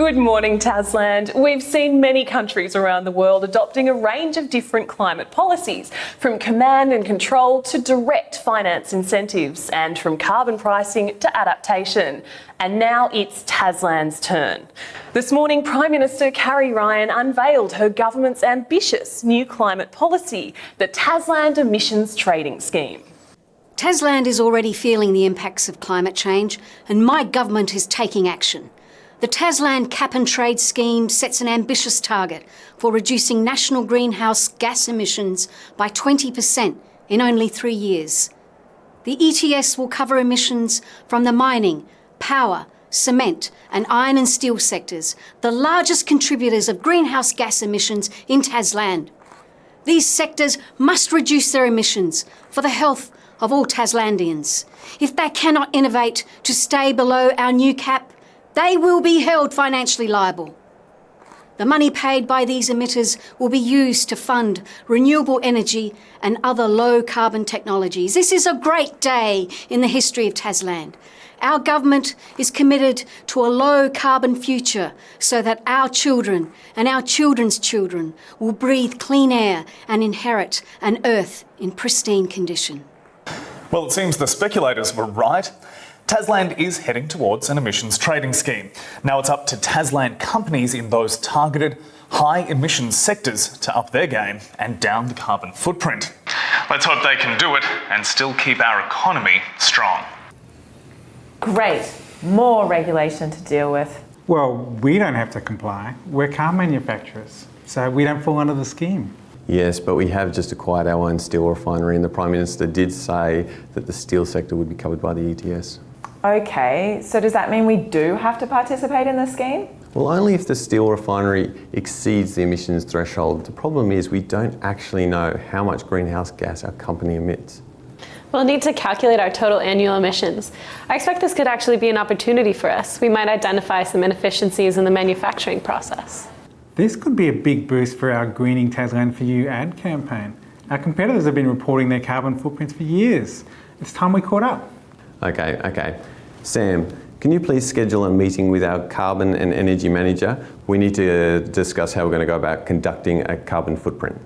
Good morning, Tasland. We've seen many countries around the world adopting a range of different climate policies, from command and control to direct finance incentives, and from carbon pricing to adaptation. And now it's Tasland's turn. This morning, Prime Minister Carrie Ryan unveiled her government's ambitious new climate policy, the Tasland Emissions Trading Scheme. Tasland is already feeling the impacts of climate change, and my government is taking action. The Tasland Cap and Trade scheme sets an ambitious target for reducing national greenhouse gas emissions by 20% in only three years. The ETS will cover emissions from the mining, power, cement and iron and steel sectors, the largest contributors of greenhouse gas emissions in Tasland. These sectors must reduce their emissions for the health of all Taslandians. If they cannot innovate to stay below our new cap, they will be held financially liable. The money paid by these emitters will be used to fund renewable energy and other low carbon technologies. This is a great day in the history of Tasland. Our government is committed to a low carbon future so that our children and our children's children will breathe clean air and inherit an earth in pristine condition. Well, it seems the speculators were right. Tasland is heading towards an emissions trading scheme. Now it's up to Tasland companies in those targeted high emissions sectors to up their game and down the carbon footprint. Let's hope they can do it and still keep our economy strong. Great. More regulation to deal with. Well, we don't have to comply. We're car manufacturers, so we don't fall under the scheme. Yes, but we have just acquired our own steel refinery and the Prime Minister did say that the steel sector would be covered by the ETS. Okay, so does that mean we do have to participate in the scheme? Well, only if the steel refinery exceeds the emissions threshold. The problem is we don't actually know how much greenhouse gas our company emits. We'll need to calculate our total annual emissions. I expect this could actually be an opportunity for us. We might identify some inefficiencies in the manufacturing process. This could be a big boost for our Greening Tasland for You ad campaign. Our competitors have been reporting their carbon footprints for years. It's time we caught up. Okay, okay. Sam, can you please schedule a meeting with our carbon and energy manager? We need to discuss how we're going to go about conducting a carbon footprint.